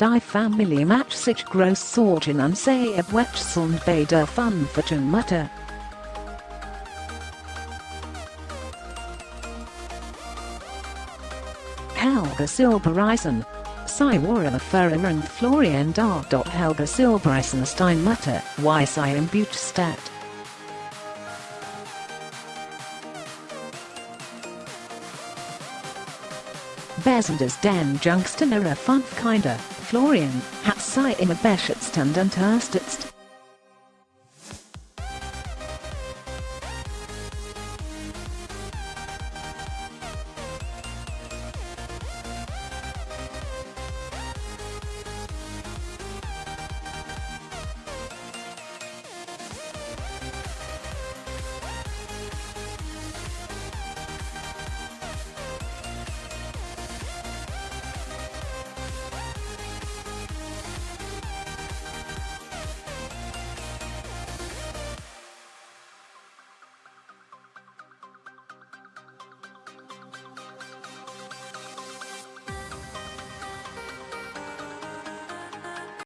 Die Family Match sich groß sorgen an sehr Wetschsund bei der Fun Fortune Mutter. Helga Silbereisen. Ferrer and Florian Dar. Helga Silbereisen Steinmutter, Weiss I am Butstadt. Besenders den Jungstener Funfkinder, Florian, hat sei immer Beschätztend und Erstetst